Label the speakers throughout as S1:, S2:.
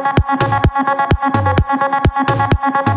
S1: Thank you.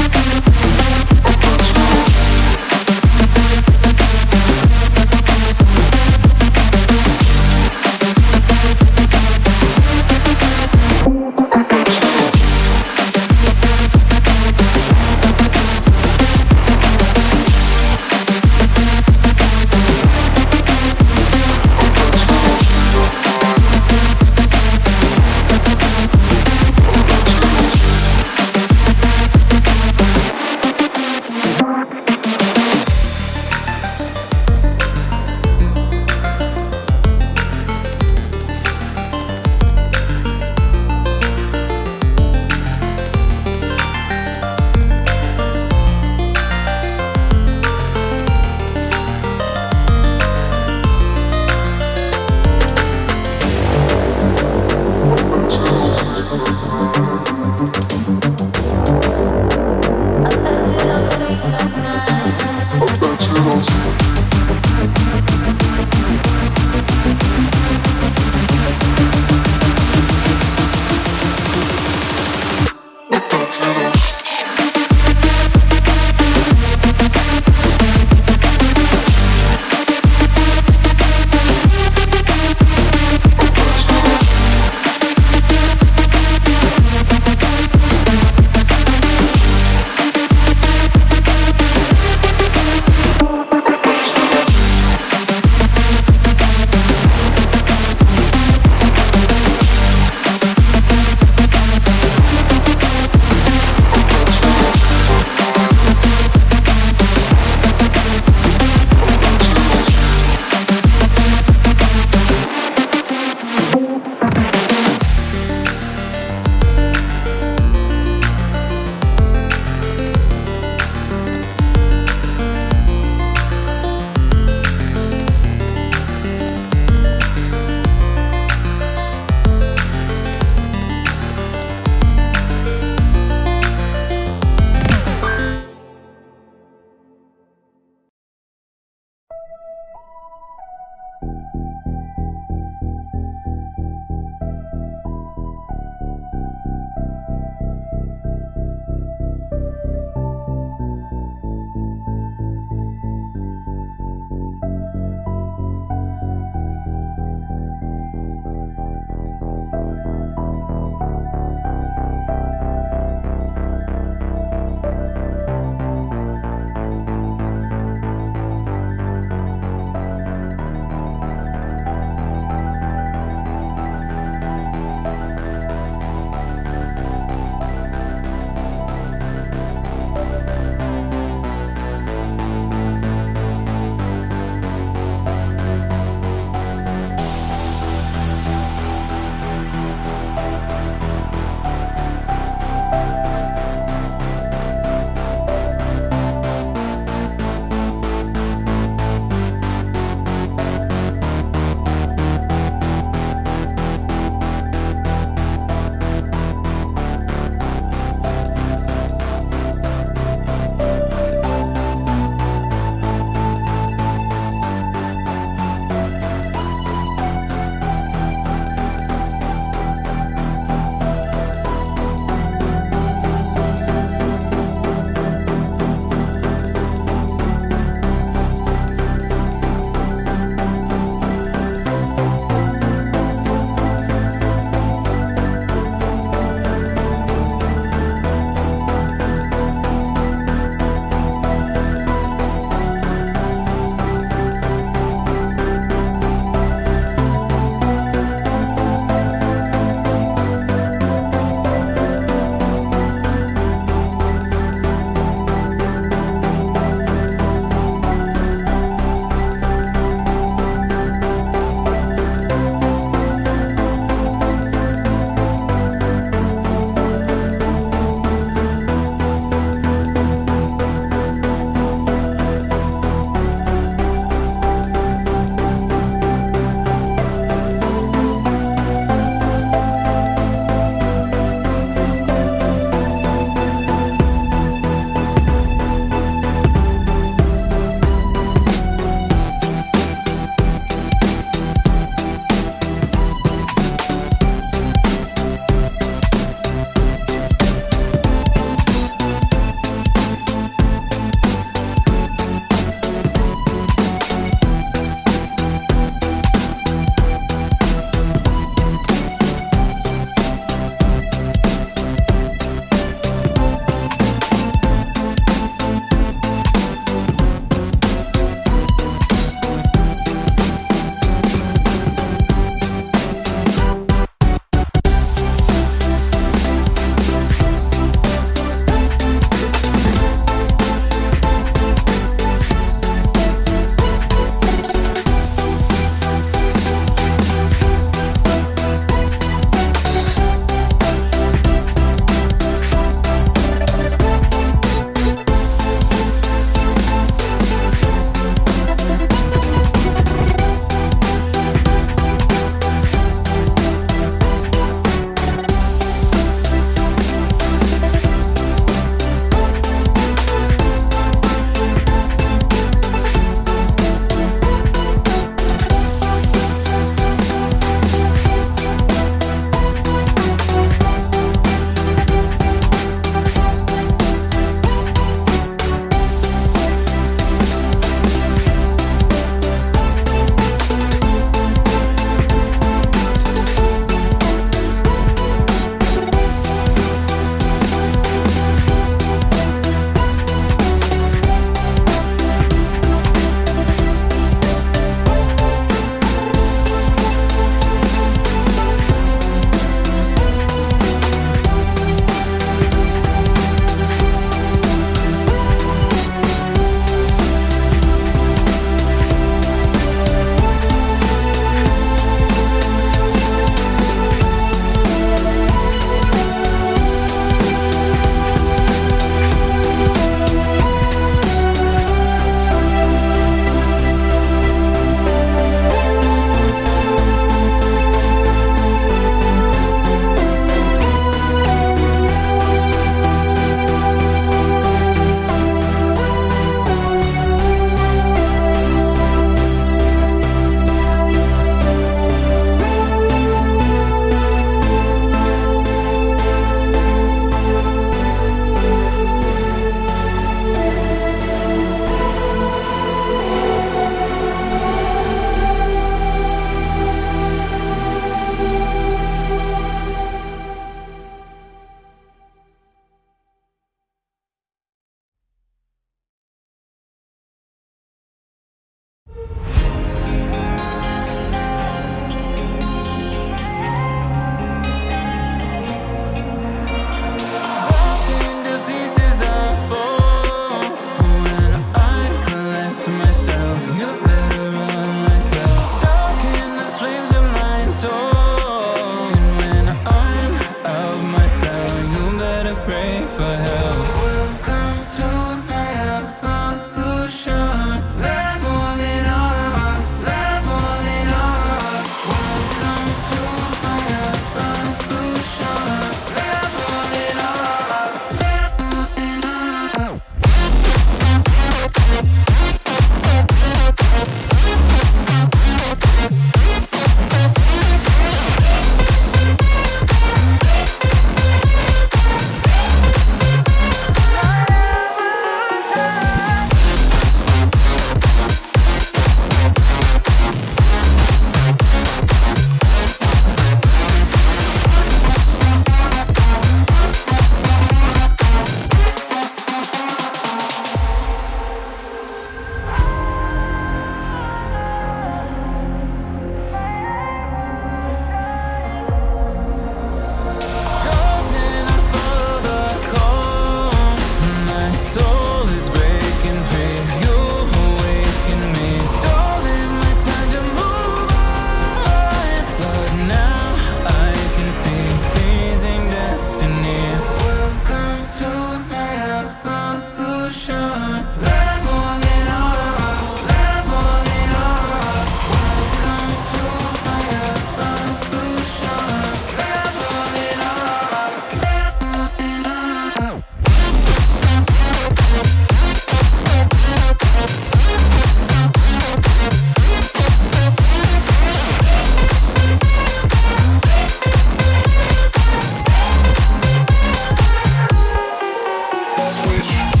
S1: swish.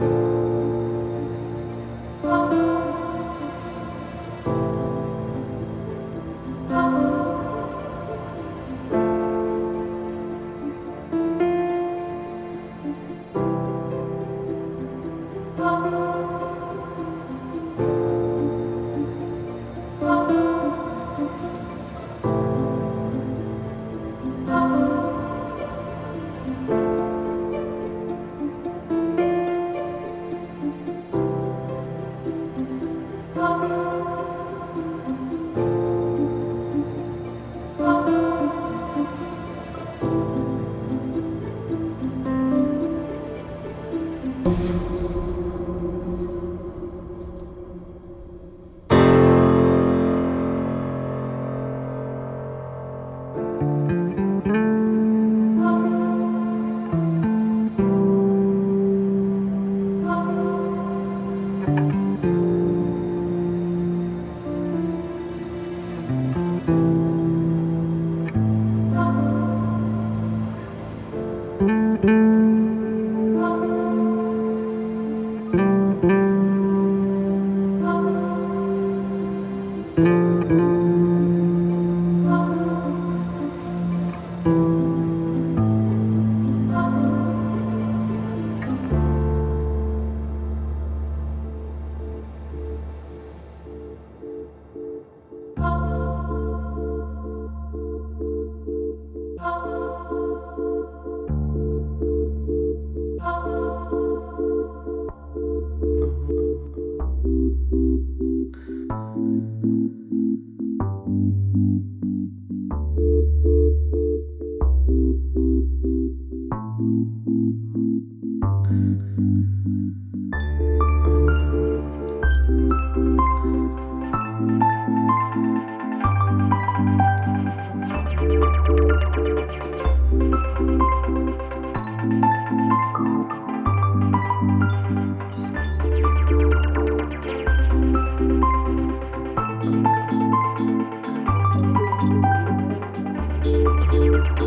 S1: 嗯。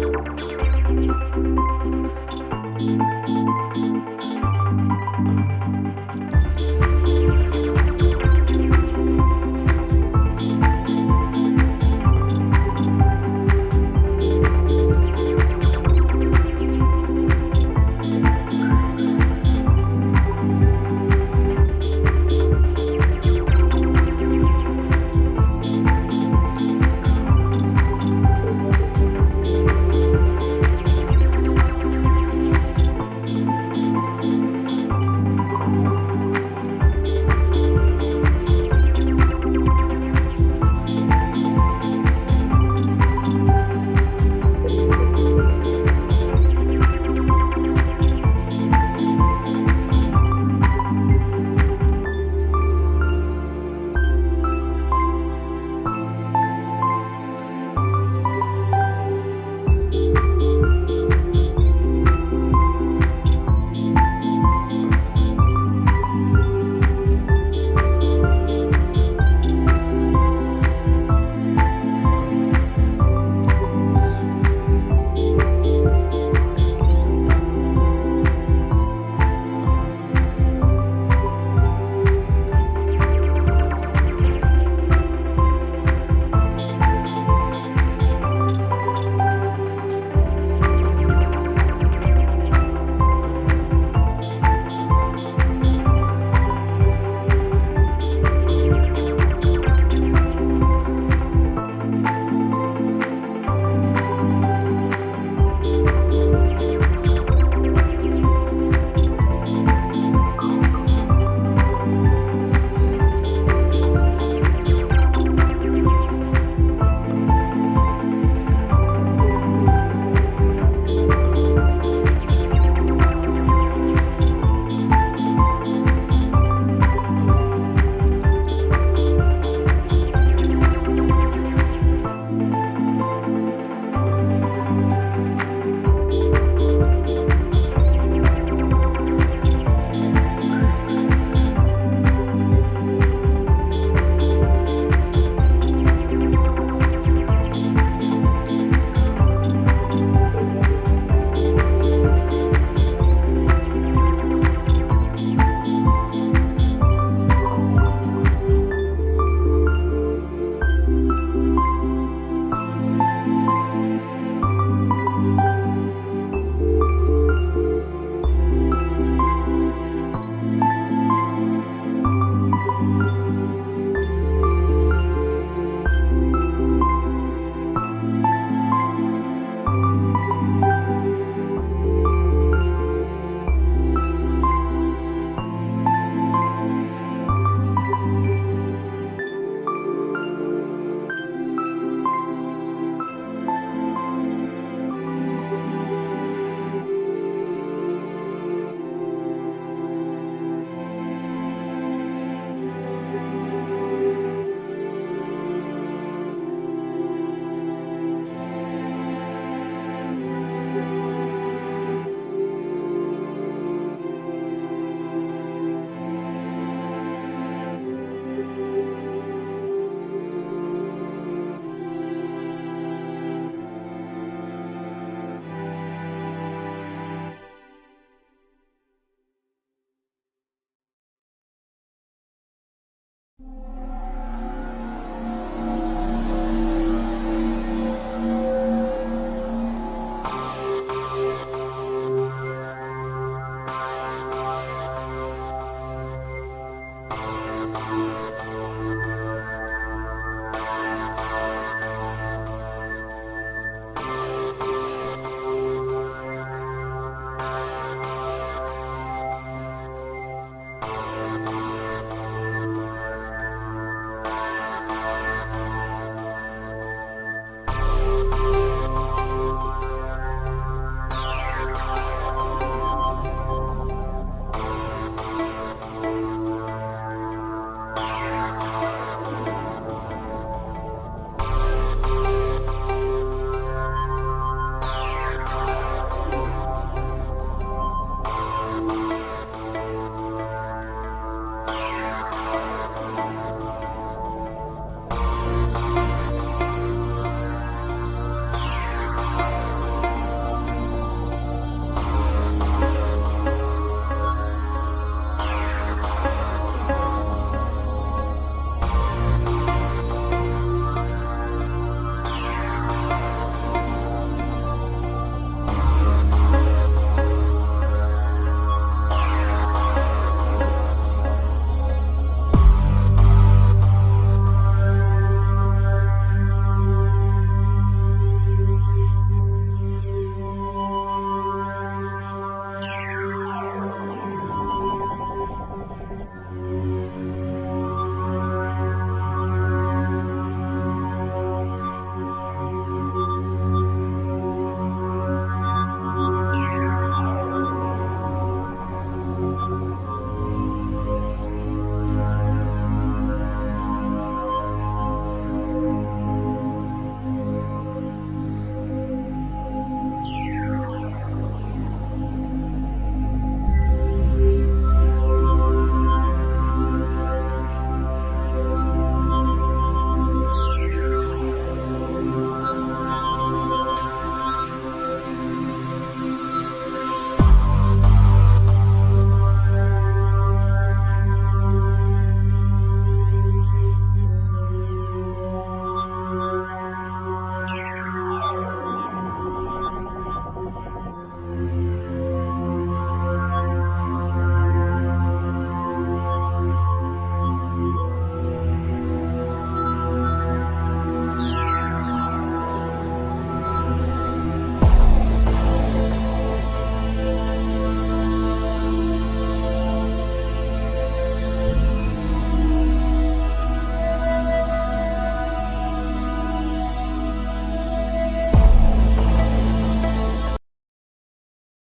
S1: Música